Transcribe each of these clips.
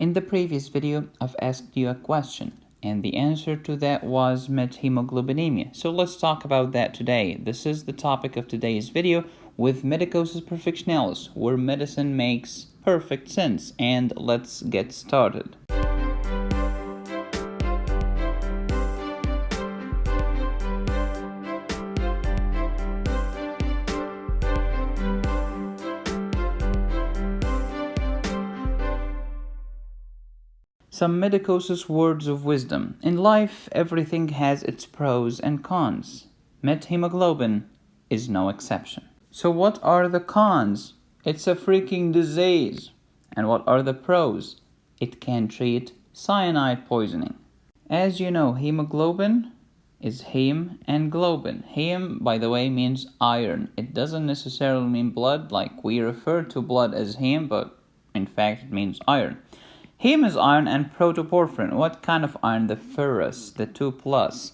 In the previous video, I've asked you a question, and the answer to that was methemoglobinemia. So let's talk about that today. This is the topic of today's video with Medicosis Perfectionalis, where medicine makes perfect sense. And let's get started. Some Medicosis words of wisdom. In life, everything has its pros and cons. Methemoglobin is no exception. So, what are the cons? It's a freaking disease. And what are the pros? It can treat cyanide poisoning. As you know, hemoglobin is heme and globin. Heme, by the way, means iron. It doesn't necessarily mean blood, like we refer to blood as heme, but in fact, it means iron. Heme is iron and protoporphyrin. What kind of iron? The ferrous, the 2 plus.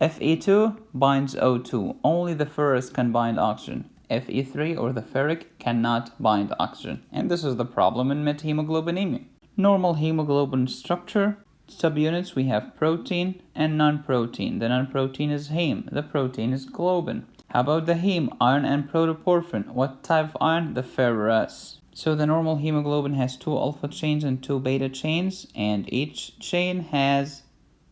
Fe2 binds O2. Only the ferrous can bind oxygen. Fe3 or the ferric cannot bind oxygen. And this is the problem in methemoglobinemia. Normal hemoglobin structure. Subunits we have protein and non-protein. The non-protein is heme. The protein is globin. How about the heme? Iron and protoporphyrin. What type of iron? The ferrous. So the normal hemoglobin has two alpha chains and two beta chains, and each chain has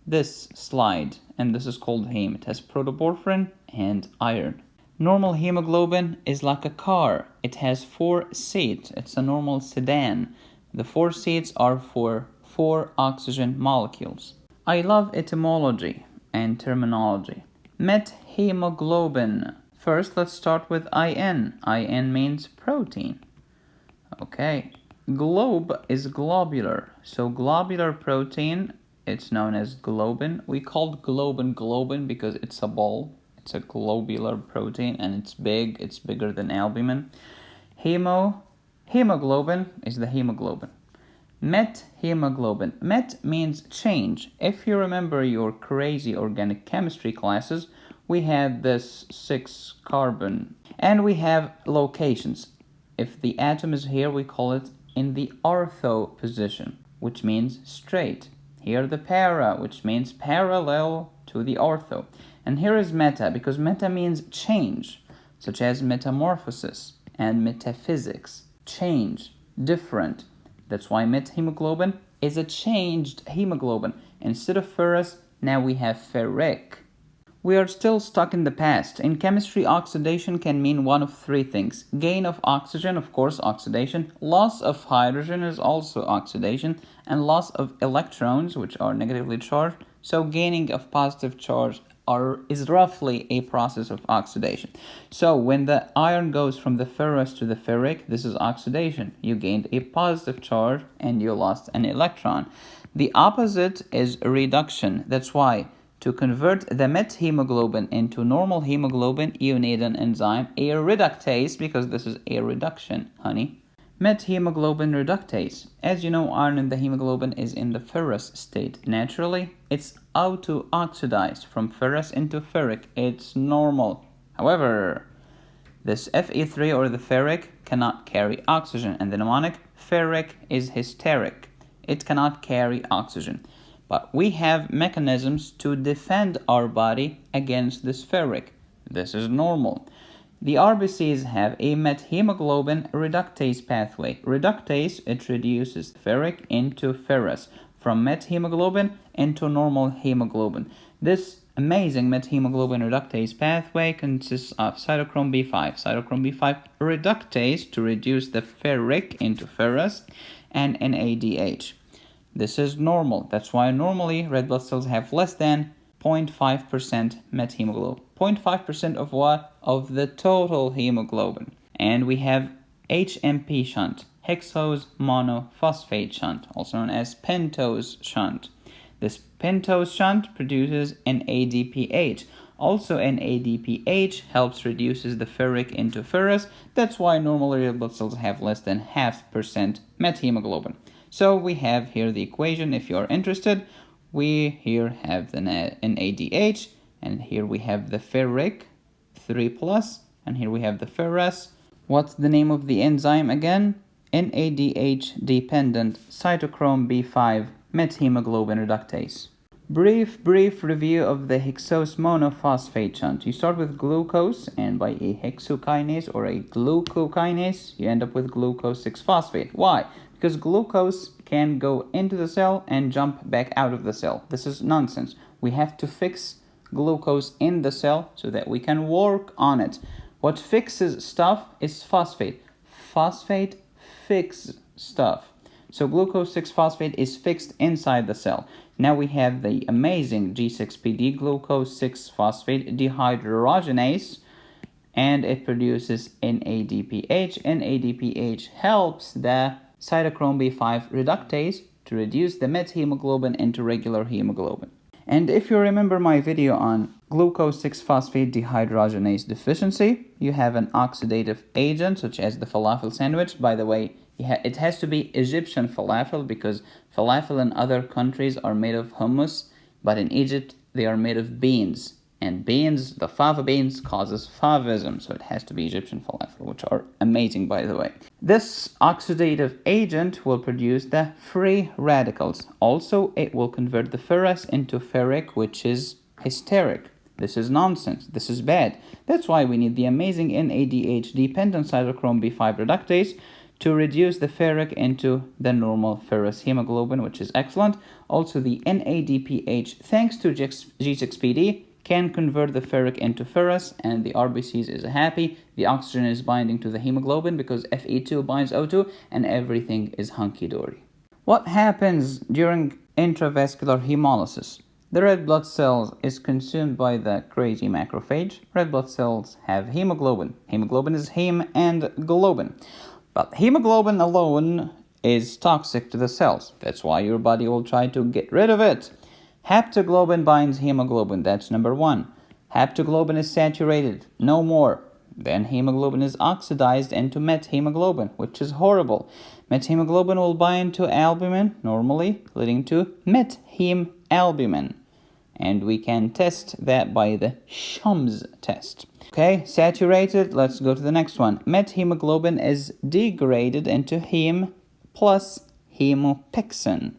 this slide, and this is called heme. It has protoporphyrin and iron. Normal hemoglobin is like a car. It has four seats. It's a normal sedan. The four seats are for four oxygen molecules. I love etymology and terminology. Methemoglobin. First, let's start with IN. IN means protein. Okay, globe is globular. So globular protein, it's known as globin. We called globin globin because it's a ball. It's a globular protein and it's big. It's bigger than albumin. Hemo, hemoglobin is the hemoglobin. Met hemoglobin. Met means change. If you remember your crazy organic chemistry classes, we had this six carbon and we have locations. If the atom is here, we call it in the ortho position, which means straight. Here the para, which means parallel to the ortho. And here is meta, because meta means change, such as metamorphosis and metaphysics. Change, different. That's why methemoglobin is a changed hemoglobin. Instead of ferrous, now we have ferric. We are still stuck in the past. In chemistry, oxidation can mean one of three things. Gain of oxygen, of course, oxidation. Loss of hydrogen is also oxidation. And loss of electrons, which are negatively charged. So gaining of positive charge are, is roughly a process of oxidation. So when the iron goes from the ferrous to the ferric, this is oxidation. You gained a positive charge and you lost an electron. The opposite is reduction. That's why to convert the methemoglobin into normal hemoglobin, you need an enzyme, a reductase, because this is a reduction, honey. Methemoglobin reductase. As you know, iron in the hemoglobin is in the ferrous state. Naturally, it's auto-oxidized from ferrous into ferric. It's normal. However, this Fe3 or the ferric cannot carry oxygen, and the mnemonic ferric is hysteric. It cannot carry oxygen. But we have mechanisms to defend our body against this ferric. This is normal. The RBCs have a methemoglobin reductase pathway. Reductase introduces ferric into ferrous from methemoglobin into normal hemoglobin. This amazing methemoglobin reductase pathway consists of cytochrome B5, cytochrome B5 reductase to reduce the ferric into ferrous, and NADH. This is normal. That's why normally red blood cells have less than 0.5% methemoglobin. 0.5% of what? Of the total hemoglobin. And we have HMP shunt, hexose monophosphate shunt, also known as pentose shunt. This pentose shunt produces an. Also, an helps reduces the ferric into ferrous. That's why normally red blood cells have less than half percent methemoglobin. So we have here the equation if you're interested. We here have the NADH and here we have the ferric 3 plus and here we have the ferrous. What's the name of the enzyme again? NADH dependent cytochrome B5 methemoglobin reductase. Brief, brief review of the hexose monophosphate shunt. You start with glucose, and by a hexokinase or a glucokinase, you end up with glucose 6-phosphate. Why? Because glucose can go into the cell and jump back out of the cell. This is nonsense. We have to fix glucose in the cell so that we can work on it. What fixes stuff is phosphate. Phosphate fix stuff. So glucose 6-phosphate is fixed inside the cell. Now we have the amazing G6PD glucose 6-phosphate dehydrogenase and it produces NADPH. NADPH helps the cytochrome B5 reductase to reduce the methemoglobin into regular hemoglobin. And if you remember my video on glucose 6-phosphate dehydrogenase deficiency, you have an oxidative agent such as the falafel sandwich. By the way, it has to be Egyptian falafel because falafel in other countries are made of hummus, but in Egypt they are made of beans. And beans, the fava beans, causes favism, so it has to be Egyptian falafel, which are amazing, by the way. This oxidative agent will produce the free radicals. Also, it will convert the ferrous into ferric, which is hysteric. This is nonsense. This is bad. That's why we need the amazing NADH dependent cytochrome B5 reductase, to reduce the ferric into the normal ferrous hemoglobin, which is excellent. Also, the NADPH, thanks to G6PD, can convert the ferric into ferrous, and the RBCs is happy. The oxygen is binding to the hemoglobin because Fe2 binds O2, and everything is hunky-dory. What happens during intravascular hemolysis? The red blood cells is consumed by the crazy macrophage. Red blood cells have hemoglobin. Hemoglobin is heme and globin. But hemoglobin alone is toxic to the cells. That's why your body will try to get rid of it. Haptoglobin binds hemoglobin. That's number one. Haptoglobin is saturated. No more. Then hemoglobin is oxidized into methemoglobin, which is horrible. Methemoglobin will bind to albumin normally, leading to methem albumin. And we can test that by the Schumm's test. Okay, saturated. Let's go to the next one. Methemoglobin is degraded into heme plus hemopexin.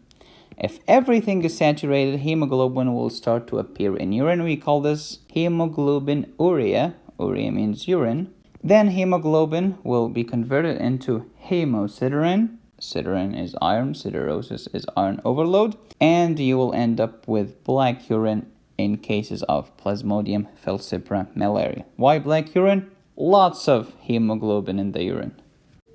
If everything is saturated, hemoglobin will start to appear in urine. We call this hemoglobinuria. Urea means urine. Then hemoglobin will be converted into hemosiderin. Siderin is iron, siderosis is iron overload. And you will end up with black urine in cases of Plasmodium falciparum malaria. Why black urine? Lots of hemoglobin in the urine.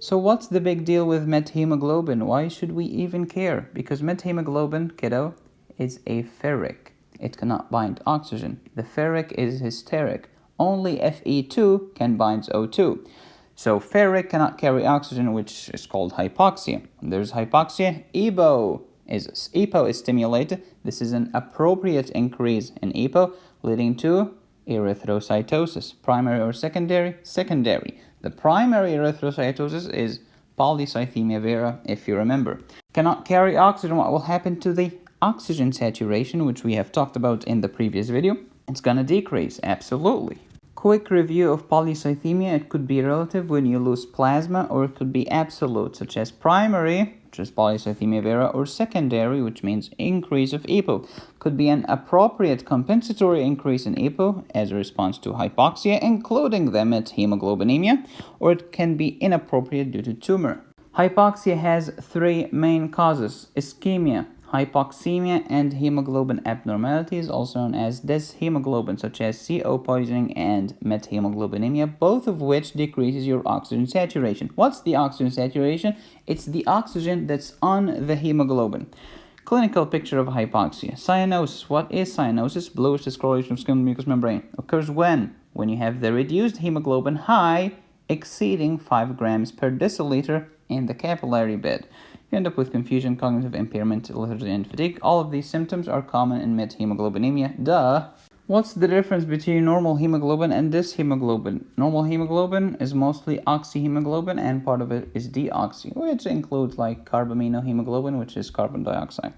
So what's the big deal with methemoglobin? Why should we even care? Because methemoglobin, kiddo, is a ferric. It cannot bind oxygen. The ferric is hysteric. Only Fe2 can bind O2. So ferric cannot carry oxygen, which is called hypoxia. There's hypoxia. EPO is EPO is stimulated. This is an appropriate increase in EPO, leading to erythrocytosis. Primary or secondary? Secondary. The primary erythrocytosis is polycythemia vera, if you remember. Cannot carry oxygen. What will happen to the oxygen saturation, which we have talked about in the previous video? It's to decrease, absolutely. Quick review of polycythemia. It could be relative when you lose plasma, or it could be absolute, such as primary which is polycythemia vera, or secondary, which means increase of EPO. Could be an appropriate compensatory increase in EPO as a response to hypoxia, including the methemoglobinemia, or it can be inappropriate due to tumor. Hypoxia has three main causes ischemia, hypoxemia, and hemoglobin abnormalities, also known as dyshemoglobin, such as CO poisoning and methemoglobinemia, both of which decreases your oxygen saturation. What's the oxygen saturation? It's the oxygen that's on the hemoglobin. Clinical picture of hypoxia. Cyanosis. What is cyanosis? Bluish discoloration of skin mucous membrane. Occurs when? When you have the reduced hemoglobin high exceeding 5 grams per deciliter in the capillary bed. You end up with confusion, cognitive impairment, lethargy, and fatigue. All of these symptoms are common in methemoglobinemia. Duh! What's the difference between normal hemoglobin and dyshemoglobin? Normal hemoglobin is mostly oxyhemoglobin and part of it is deoxy, which includes like carbaminohemoglobin, which is carbon dioxide.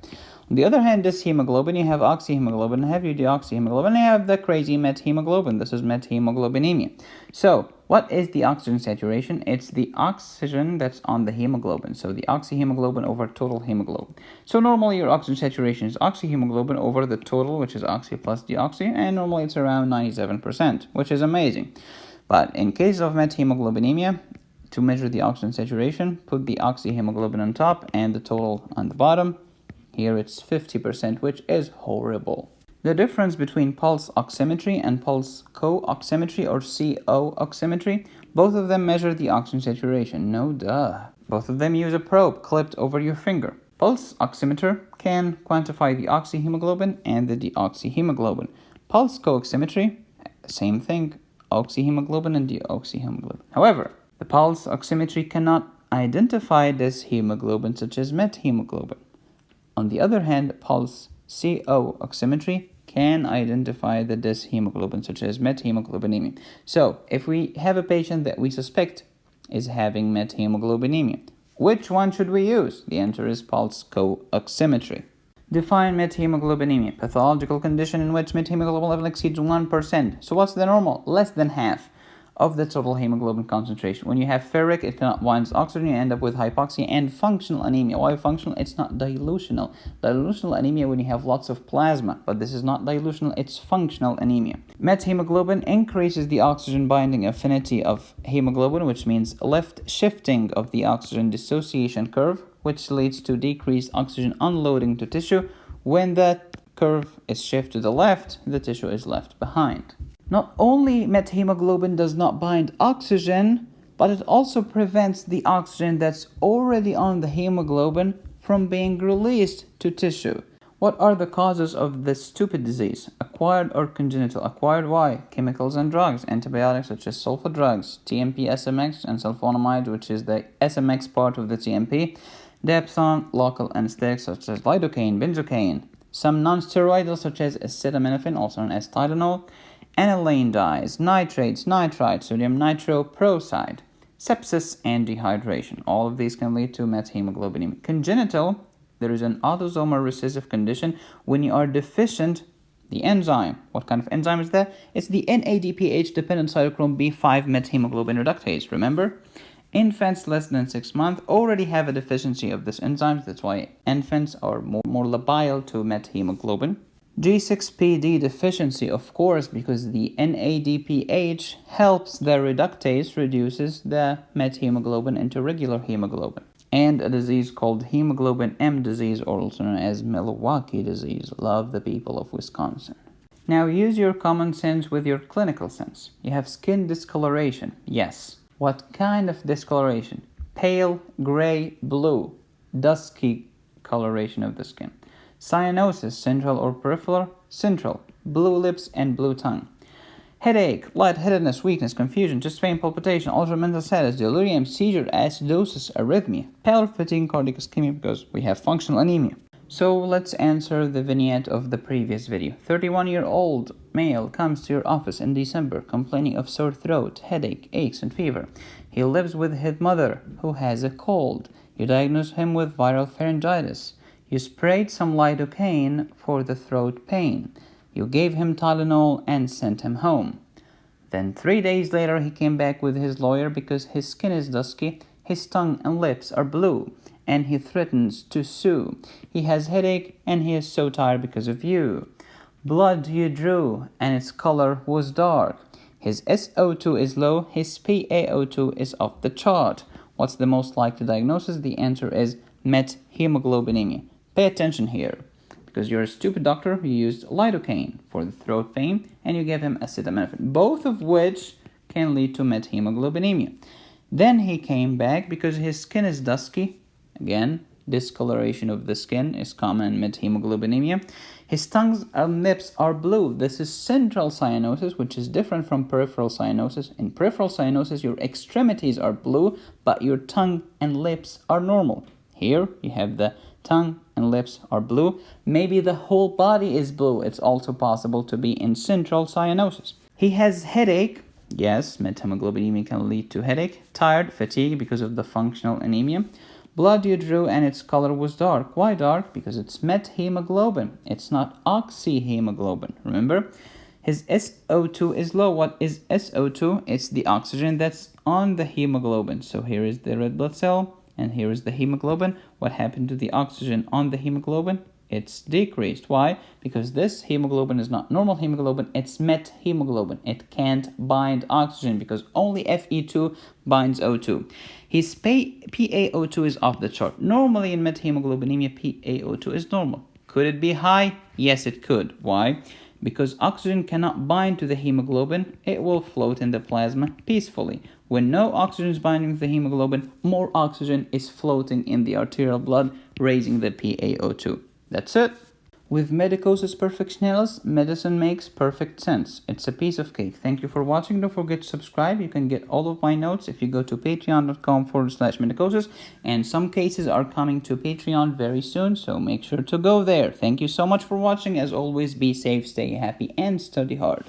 On the other hand, dyshemoglobin, you have oxyhemoglobin, you have your deoxyhemoglobin, you have the crazy methemoglobin. This is methemoglobinemia. So, what is the oxygen saturation? It's the oxygen that's on the hemoglobin. So the oxyhemoglobin over total hemoglobin. So normally your oxygen saturation is oxyhemoglobin over the total, which is oxy plus deoxy, and normally it's around 97%, which is amazing. But in case of methemoglobinemia, to measure the oxygen saturation, put the oxyhemoglobin on top and the total on the bottom. Here it's 50%, which is horrible. The difference between pulse oximetry and pulse co-oximetry or CO oximetry, both of them measure the oxygen saturation. No duh. Both of them use a probe clipped over your finger. Pulse oximeter can quantify the oxyhemoglobin and the deoxyhemoglobin. Pulse co-oximetry, same thing, oxyhemoglobin and deoxyhemoglobin. However, the pulse oximetry cannot identify dyshemoglobin such as methemoglobin. On the other hand, pulse CO oximetry can identify the dyshemoglobin such as methemoglobinemia. So if we have a patient that we suspect is having methemoglobinemia, which one should we use? The answer is pulse co-oximetry. Define methemoglobinemia, pathological condition in which methemoglobin level exceeds 1%. So what's the normal? Less than half of the total hemoglobin concentration. When you have ferric, it cannot bind oxygen, you end up with hypoxia and functional anemia. Why functional? It's not dilutional. Dilutional anemia when you have lots of plasma, but this is not dilutional, it's functional anemia. Methemoglobin increases the oxygen binding affinity of hemoglobin, which means left shifting of the oxygen dissociation curve, which leads to decreased oxygen unloading to tissue. When that curve is shifted to the left, the tissue is left behind. Not only methemoglobin does not bind oxygen, but it also prevents the oxygen that's already on the hemoglobin from being released to tissue. What are the causes of this stupid disease? Acquired or congenital? Acquired why? Chemicals and drugs, antibiotics such as sulfa drugs, TMP, SMX, and sulfonamide, which is the SMX part of the TMP, Dapsone, local anesthetics such as lidocaine, benzocaine, some non-steroidal such as acetaminophen, also known as Tylenol, aniline dyes, nitrates, nitrite, sodium nitroprusside, sepsis, and dehydration. All of these can lead to methemoglobinemia. Congenital, there is an autosomal recessive condition when you are deficient the enzyme. What kind of enzyme is that? It's the NADPH dependent cytochrome B5 methemoglobin reductase. Remember? Infants less than 6 months already have a deficiency of this enzyme. That's why infants are more, more labile to methemoglobin. G6PD deficiency, of course, because the NADPH helps the reductase reduces the methemoglobin into regular hemoglobin. And a disease called hemoglobin M disease, or also known as Milwaukee disease. Love the people of Wisconsin. Now use your common sense with your clinical sense. You have skin discoloration. Yes. What kind of discoloration? Pale, gray, blue, dusky coloration of the skin. Cyanosis, central or peripheral? Central. Blue lips and blue tongue. Headache, lightheadedness, weakness, confusion, chest pain, palpitation, altered mental status, delirium, seizure, acidosis, arrhythmia, pallor, fatigue, cardiac ischemia because we have functional anemia. So let's answer the vignette of the previous video. 31 year old male comes to your office in December complaining of sore throat, headache, aches, and fever. He lives with his mother who has a cold. You diagnose him with viral pharyngitis. You sprayed some lidocaine for the throat pain. You gave him Tylenol and sent him home. Then three days later he came back with his lawyer because his skin is dusky, his tongue and lips are blue, and he threatens to sue. He has headache and he is so tired because of you. Blood you drew and its color was dark. His SO2 is low, his PaO2 is off the chart. What's the most likely diagnosis? The answer is methemoglobinemia. Pay attention here, because you're a stupid doctor who used lidocaine for the throat pain and you gave him acetaminophen, both of which can lead to methemoglobinemia. Then he came back because his skin is dusky. Again, discoloration of the skin is common in methemoglobinemia. His tongues and lips are blue. This is central cyanosis, which is different from peripheral cyanosis. In peripheral cyanosis, your extremities are blue, but your tongue and lips are normal. Here, you have the tongue and lips are blue. Maybe the whole body is blue. It's also possible to be in central cyanosis. He has headache. Yes, methemoglobinemia can lead to headache. Tired, fatigue because of the functional anemia. Blood you drew and its color was dark. Why dark? Because it's methemoglobin. It's not oxyhemoglobin. Remember? His SO2 is low. What is SO2? It's the oxygen that's on the hemoglobin. So here is the red blood cell and here is the hemoglobin. What happened to the oxygen on the hemoglobin? It's decreased. Why? Because this hemoglobin is not normal hemoglobin, it's met hemoglobin. It can't bind oxygen because only Fe2 binds O2. His PaO2 is off the chart. Normally in methemoglobinemia, PaO2 is normal. Could it be high? Yes, it could. Why? Because oxygen cannot bind to the hemoglobin, it will float in the plasma peacefully. When no oxygen is binding to the hemoglobin, more oxygen is floating in the arterial blood, raising the PaO2. That's it. With medicosis perfectionalis, medicine makes perfect sense. It's a piece of cake. Thank you for watching. Don't forget to subscribe. You can get all of my notes if you go to patreon.com forward slash medicosis. And some cases are coming to Patreon very soon, so make sure to go there. Thank you so much for watching. As always, be safe, stay happy, and study hard.